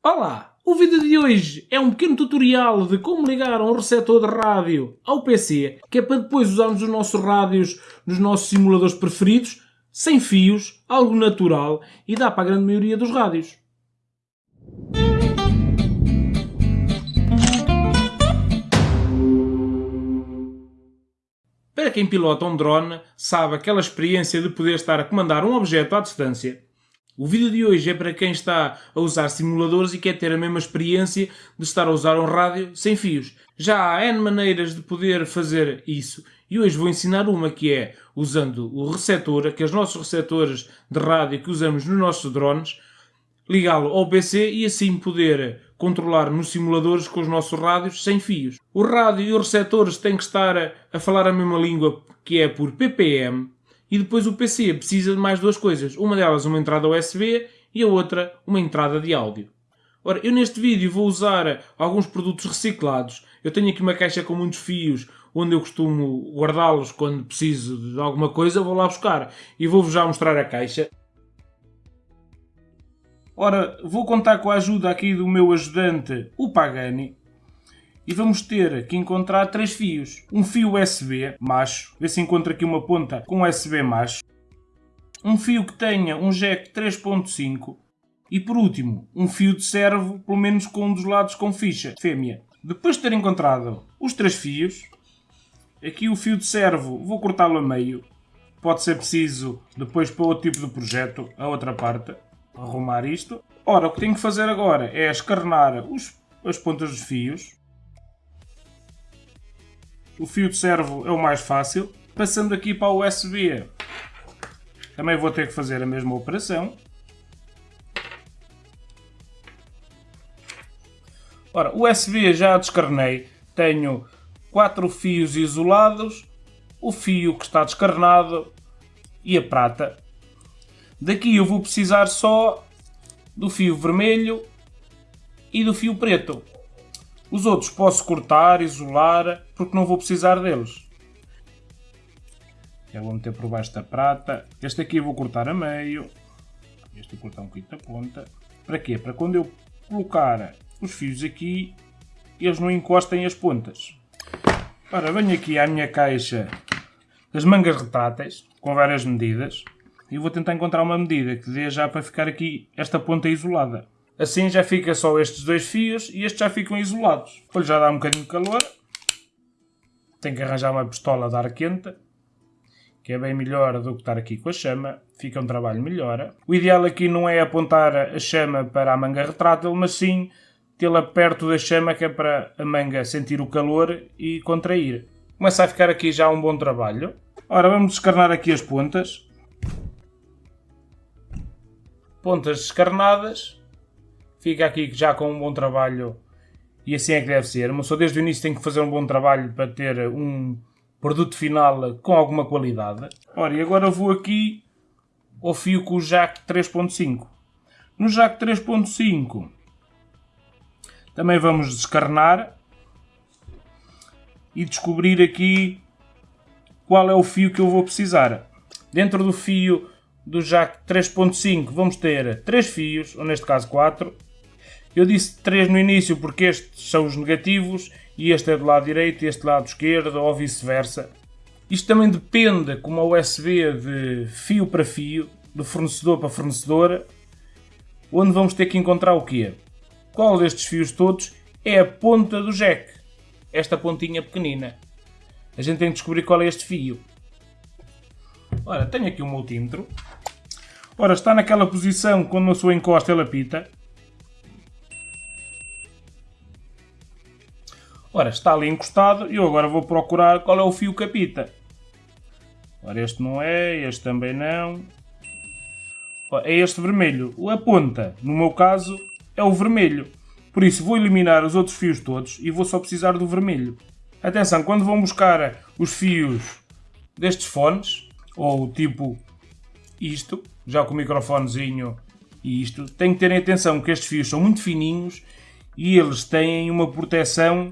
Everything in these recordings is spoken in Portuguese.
Olá! O vídeo de hoje é um pequeno tutorial de como ligar um receptor de rádio ao PC, que é para depois usarmos os nossos rádios nos nossos simuladores preferidos, sem fios, algo natural e dá para a grande maioria dos rádios. Para quem pilota um drone, sabe aquela experiência de poder estar a comandar um objeto à distância o vídeo de hoje é para quem está a usar simuladores e quer ter a mesma experiência de estar a usar um rádio sem fios. Já há N maneiras de poder fazer isso e hoje vou ensinar uma que é usando o receptor, aqueles nossos receptores de rádio que usamos nos nossos drones, ligá-lo ao PC e assim poder controlar nos simuladores com os nossos rádios sem fios. O rádio e os receptores têm que estar a falar a mesma língua que é por PPM, e depois o PC precisa de mais duas coisas. Uma delas uma entrada USB e a outra uma entrada de áudio. Ora, eu neste vídeo vou usar alguns produtos reciclados. Eu tenho aqui uma caixa com muitos fios onde eu costumo guardá-los quando preciso de alguma coisa, vou lá buscar e vou-vos já mostrar a caixa. Ora, vou contar com a ajuda aqui do meu ajudante, o Pagani, e vamos ter que encontrar três fios. Um fio USB macho, vê se encontra aqui uma ponta com USB macho. Um fio que tenha um jack 3.5 e por último, um fio de servo, pelo menos com um dos lados com ficha, fêmea. Depois de ter encontrado os três fios, aqui o fio de servo vou cortá-lo a meio. Pode ser preciso depois para outro tipo de projeto, a outra parte, arrumar isto. Ora, o que tenho que fazer agora é escarnar os, as pontas dos fios o fio de servo é o mais fácil. Passando aqui para o USB, também vou ter que fazer a mesma operação. Ora, o USB já descarnei. Tenho quatro fios isolados, o fio que está descarnado e a prata. Daqui eu vou precisar só do fio vermelho e do fio preto. Os outros posso cortar, isolar, porque não vou precisar deles. Eu vou meter por baixo da prata. Este aqui eu vou cortar a meio. Este vou cortar um bocadinho da ponta. Para quê? Para quando eu colocar os fios aqui, eles não encostem as pontas. Ora, venho aqui à minha caixa das mangas retráteis, com várias medidas. E vou tentar encontrar uma medida que dê já para ficar aqui esta ponta isolada. Assim já fica só estes dois fios e estes já ficam isolados. Depois já dá um bocadinho de calor. Tenho que arranjar uma pistola de ar quente, que é bem melhor do que estar aqui com a chama. Fica um trabalho melhor. O ideal aqui não é apontar a chama para a manga retrátil, mas sim tê-la perto da chama, que é para a manga sentir o calor e contrair. Começa a ficar aqui já um bom trabalho. Ora, vamos descarnar aqui as pontas. Pontas descarnadas fica aqui já com um bom trabalho e assim é que deve ser. Mas só desde o início tem que fazer um bom trabalho para ter um produto final com alguma qualidade. Ora, e agora vou aqui ao fio com o jack 3.5. No jack 3.5 também vamos descarnar e descobrir aqui qual é o fio que eu vou precisar. Dentro do fio do jack 3.5 vamos ter 3 fios, ou neste caso 4, eu disse 3 no início porque estes são os negativos e este é do lado direito e este lado esquerdo ou vice-versa. Isto também depende como a USB de fio para fio, de fornecedor para fornecedor, onde vamos ter que encontrar o quê? Qual destes fios todos é a ponta do jack? Esta pontinha pequenina. A gente tem que descobrir qual é este fio. Ora, tenho aqui um multímetro. Ora, está naquela posição quando a sua encosta ele apita. Ora, está ali encostado e eu agora vou procurar qual é o fio capita. Ora, este não é, este também não. É este vermelho. A ponta, no meu caso, é o vermelho. Por isso, vou eliminar os outros fios todos e vou só precisar do vermelho. Atenção, quando vão buscar os fios destes fones, ou tipo isto, já com o microfonezinho e isto, tem que terem atenção que estes fios são muito fininhos e eles têm uma proteção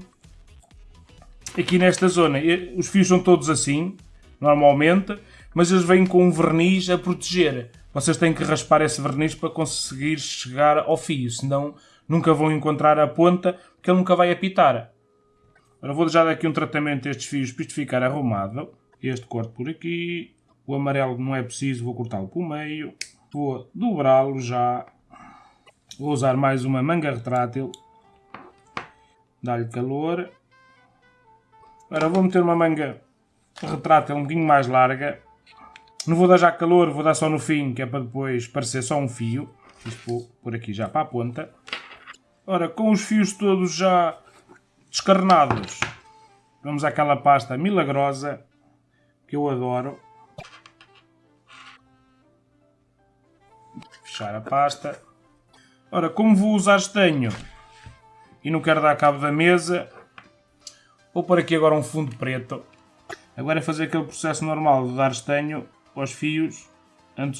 aqui nesta zona. Os fios são todos assim, normalmente, mas eles vêm com um verniz a proteger. Vocês têm que raspar esse verniz para conseguir chegar ao fio, senão nunca vão encontrar a ponta, porque ele nunca vai apitar. Agora vou deixar aqui um tratamento a estes fios para isto ficar arrumado. Este corto por aqui. O amarelo não é preciso, vou cortá-lo por meio. Vou dobrá-lo já. Vou usar mais uma manga retrátil. Dá-lhe calor. Agora vou meter uma manga retrátil um bocadinho mais larga. Não vou dar já calor, vou dar só no fim, que é para depois parecer só um fio. Isto vou por aqui já para a ponta. Ora, com os fios todos já descarnados, vamos àquela pasta milagrosa que eu adoro. Fechar a pasta. Ora, como vou usar estanho e não quero dar cabo da mesa, vou pôr aqui agora um fundo preto. Agora é fazer aquele processo normal de dar estanho aos fios antes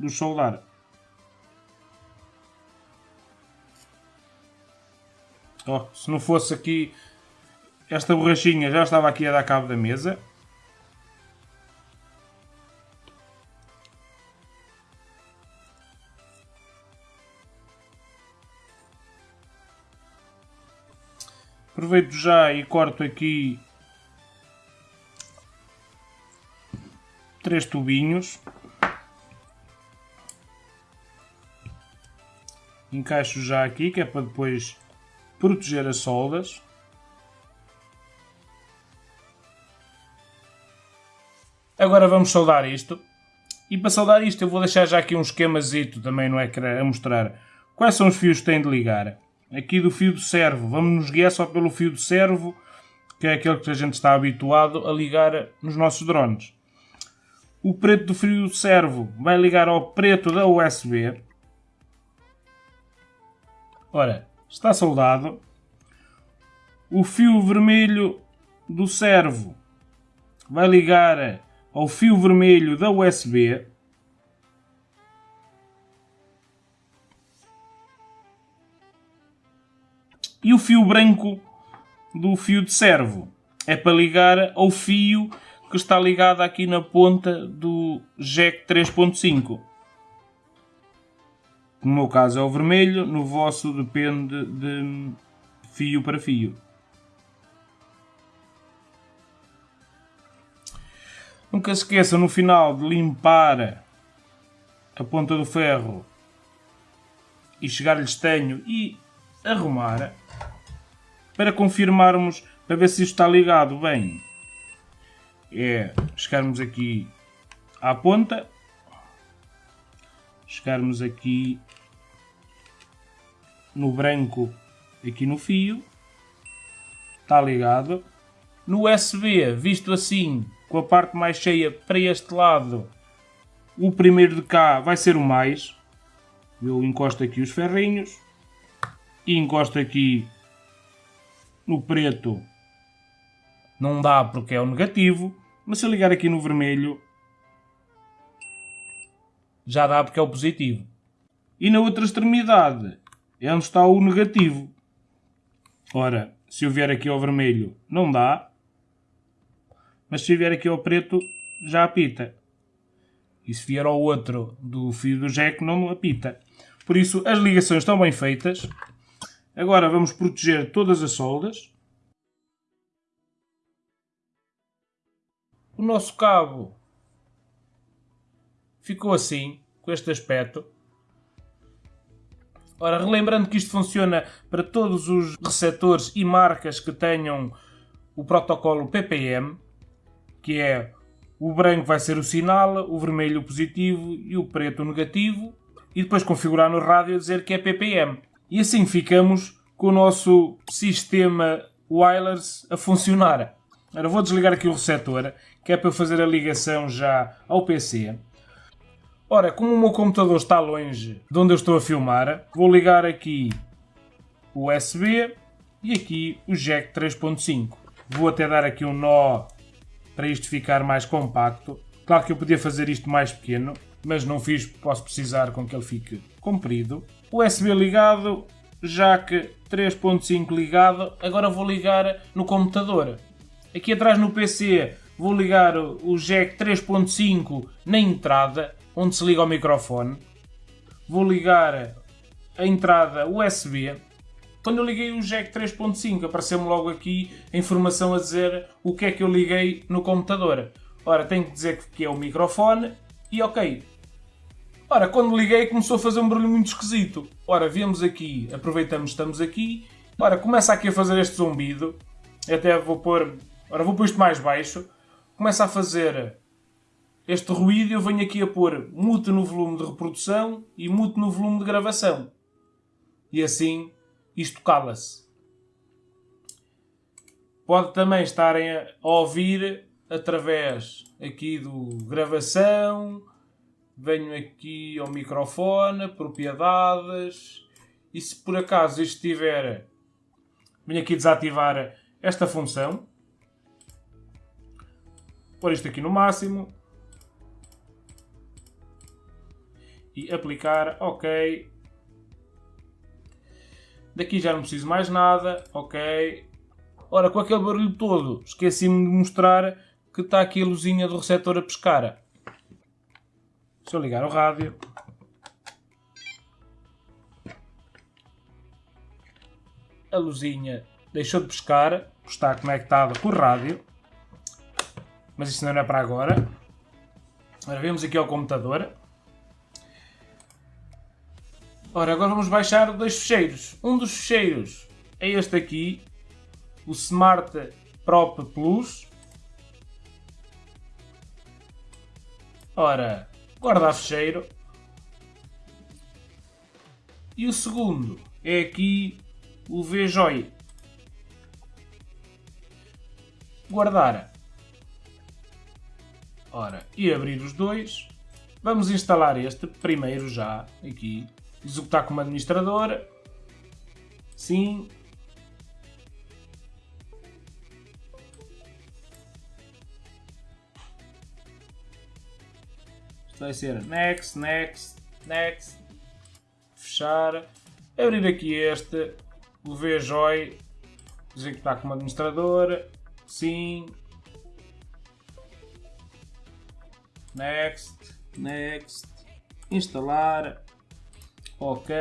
de os soldar. Oh, se não fosse aqui esta borrachinha já estava aqui a dar cabo da mesa. Aproveito já e corto aqui três tubinhos. Encaixo já aqui, que é para depois proteger as soldas. Agora vamos soldar isto. E para soldar isto eu vou deixar já aqui um esquemazito também no ecrã a mostrar quais são os fios que têm de ligar. Aqui do fio do servo, vamos nos guiar só pelo fio do servo, que é aquele que a gente está habituado a ligar nos nossos drones. O preto do fio do servo vai ligar ao preto da USB. Ora, está soldado. O fio vermelho do servo vai ligar ao fio vermelho da USB. E o fio branco do fio de servo é para ligar ao fio que está ligado aqui na ponta do jack 3.5. No meu caso é o vermelho, no vosso depende de fio para fio. Nunca se esqueçam no final de limpar a ponta do ferro e chegar-lhe estanho e arrumar para confirmarmos, para ver se isto está ligado bem. É chegarmos aqui à ponta chegarmos aqui no branco, aqui no fio, está ligado. No USB, visto assim, com a parte mais cheia para este lado, o primeiro de cá vai ser o mais. Eu encosto aqui os ferrinhos e encosto aqui no preto. Não dá porque é o negativo, mas se eu ligar aqui no vermelho, já dá porque é o positivo. E na outra extremidade é onde está o negativo. Ora, se eu vier aqui ao vermelho, não dá. Mas se eu vier aqui ao preto, já apita. E se vier ao outro do fio do jack, não apita. Por isso, as ligações estão bem feitas. Agora vamos proteger todas as soldas. O nosso cabo ficou assim, com este aspecto. Ora, relembrando que isto funciona para todos os receptores e marcas que tenham o protocolo PPM, que é o branco vai ser o sinal, o vermelho o positivo e o preto o negativo, e depois configurar no rádio dizer que é PPM. E assim ficamos com o nosso sistema wireless a funcionar. Agora vou desligar aqui o receptor, que é para eu fazer a ligação já ao PC. Ora, como o meu computador está longe de onde eu estou a filmar, vou ligar aqui o USB e aqui o jack 3.5. Vou até dar aqui um nó para isto ficar mais compacto. Claro que eu podia fazer isto mais pequeno, mas não fiz, posso precisar com que ele fique comprido. USB ligado, jack 3.5 ligado, agora vou ligar no computador. Aqui atrás no PC vou ligar o jack 3.5 na entrada onde se liga o microfone. Vou ligar a entrada USB, quando eu liguei o jack 3.5 apareceu-me logo aqui a informação a dizer o que é que eu liguei no computador. Ora, tenho que dizer que é o microfone e ok. Ora, quando liguei começou a fazer um barulho muito esquisito. Ora, viemos aqui, aproveitamos, estamos aqui. Ora, começa aqui a fazer este zumbido. Até vou pôr... Ora, vou pôr isto mais baixo. Começa a fazer este ruído eu venho aqui a pôr mute no volume de reprodução e mute no volume de gravação. E assim isto cala-se. Pode também estarem a ouvir através aqui do gravação, venho aqui ao microfone, propriedades, e se por acaso estiver, venho aqui desativar esta função, pôr isto aqui no máximo, e aplicar OK. Daqui já não preciso mais nada, ok. Ora, com aquele barulho todo, esqueci-me de mostrar que está aqui a luzinha do receptor a pescar. Deixa eu ligar o rádio. A luzinha deixou de pescar, está conectada com o rádio. Mas isso não é para agora. Ora, vemos aqui ao computador. Ora, agora vamos baixar dois fecheiros. Um dos fecheiros é este aqui, o Smart Prop Plus. Ora, guardar fecheiro. E o segundo é aqui o VJoy. Guardar. Ora, e abrir os dois. Vamos instalar este primeiro já, aqui, executar como administrador. Sim. Vai ser next, next, next. Fechar. Abrir aqui este, o VJoy, executar como administrador. Sim. Next, next. Instalar. Ok.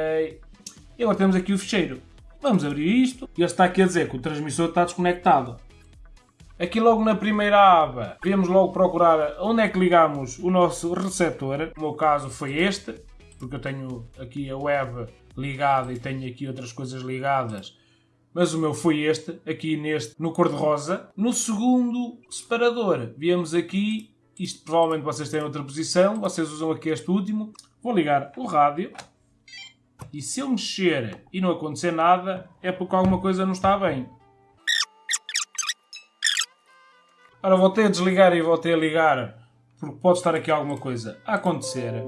E agora temos aqui o fecheiro. Vamos abrir isto. E ele está aqui a dizer que o transmissor está desconectado. Aqui logo na primeira aba, devemos logo procurar onde é que ligamos o nosso receptor. No meu caso foi este, porque eu tenho aqui a web ligada e tenho aqui outras coisas ligadas. Mas o meu foi este, aqui neste, no cor-de-rosa. No segundo separador, viemos aqui, isto provavelmente vocês têm outra posição, vocês usam aqui este último. Vou ligar o rádio. E se eu mexer e não acontecer nada, é porque alguma coisa não está bem. Ora, voltei a desligar e voltei a ligar, porque pode estar aqui alguma coisa a acontecer.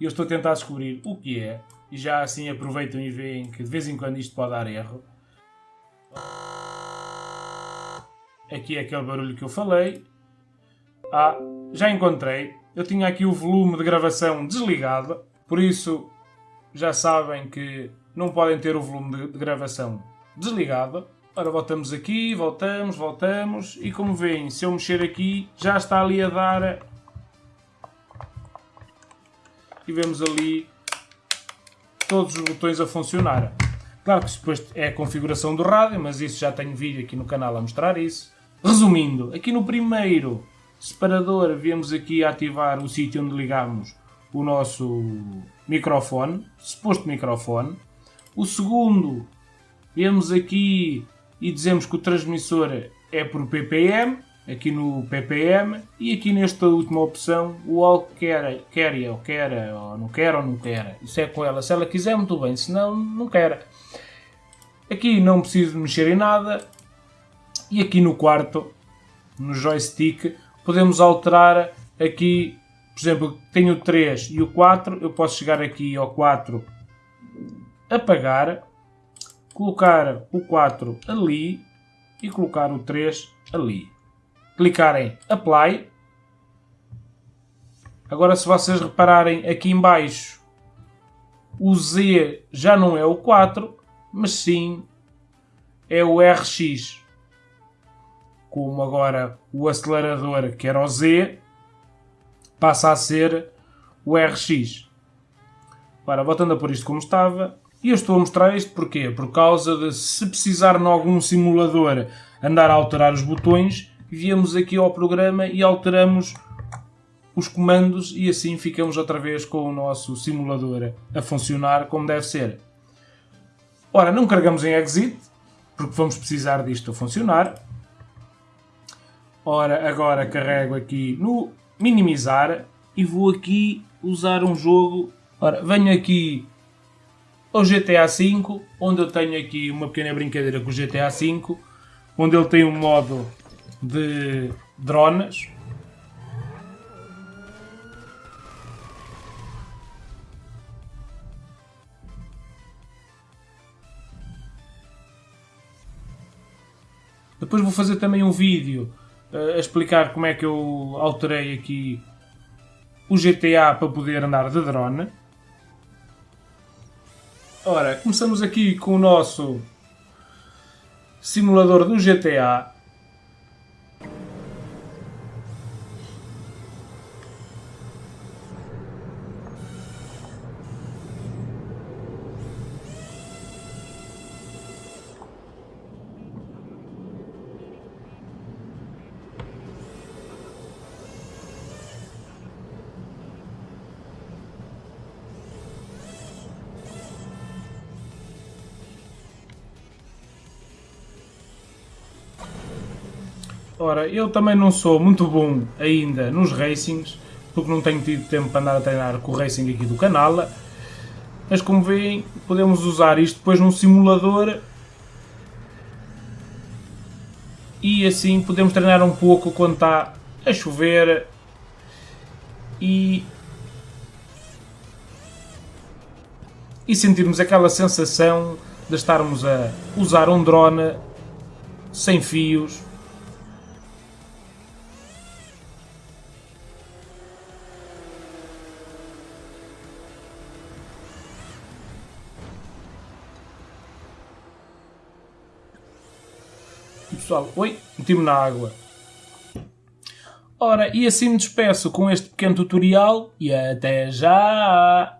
E eu estou a tentar descobrir o que é. E já assim aproveitam e veem que de vez em quando isto pode dar erro. Aqui é aquele barulho que eu falei. Ah, já encontrei. Eu tinha aqui o volume de gravação desligado. Por isso, já sabem que não podem ter o volume de, gravação desligado. Ora, voltamos aqui, voltamos, voltamos. E como veem, se eu mexer aqui, já está ali a dar... E vemos ali todos os botões a funcionar. Claro que depois é a configuração do rádio, mas isso já tenho vídeo aqui no canal a mostrar isso. Resumindo, aqui no primeiro separador, vemos aqui ativar o sítio onde ligamos o nosso microfone, suposto microfone. O segundo, vemos aqui e dizemos que o transmissor é por ppm, aqui no ppm, e aqui nesta última opção, o all quer, quer ou quer, ou não quer ou não quer. Isso é com ela. Se ela quiser, muito bem, se não, não quer. Aqui não preciso mexer em nada. E aqui no quarto, no joystick, podemos alterar aqui por exemplo, tenho o 3 e o 4, eu posso chegar aqui ao 4, apagar, colocar o 4 ali e colocar o 3 ali. Clicar em Apply. Agora se vocês repararem aqui em baixo, o Z já não é o 4, mas sim é o RX. Como agora o acelerador que era o Z, passa a ser o RX. Ora, voltando a pôr isto como estava, e eu estou a mostrar isto porquê? Por causa de se precisar em algum simulador andar a alterar os botões, viemos aqui ao programa e alteramos os comandos e assim ficamos outra vez com o nosso simulador a funcionar como deve ser. Ora, não carregamos em exit, porque vamos precisar disto a funcionar. Ora, agora carrego aqui no minimizar e vou aqui usar um jogo. Ora, venho aqui ao GTA V, onde eu tenho aqui uma pequena brincadeira com o GTA V, onde ele tem um modo de drones. Depois vou fazer também um vídeo uh, a explicar como é que eu alterei aqui o GTA para poder andar de drone. Ora, começamos aqui com o nosso simulador do GTA. Ora, eu também não sou muito bom ainda nos racings, porque não tenho tido tempo para andar a treinar com o racing aqui do canal, mas como veem, podemos usar isto depois num simulador e assim podemos treinar um pouco quando está a chover e, e sentirmos aquela sensação de estarmos a usar um drone sem fios pessoal, oi, meti-me na água. Ora, e assim me despeço com este pequeno tutorial e até já!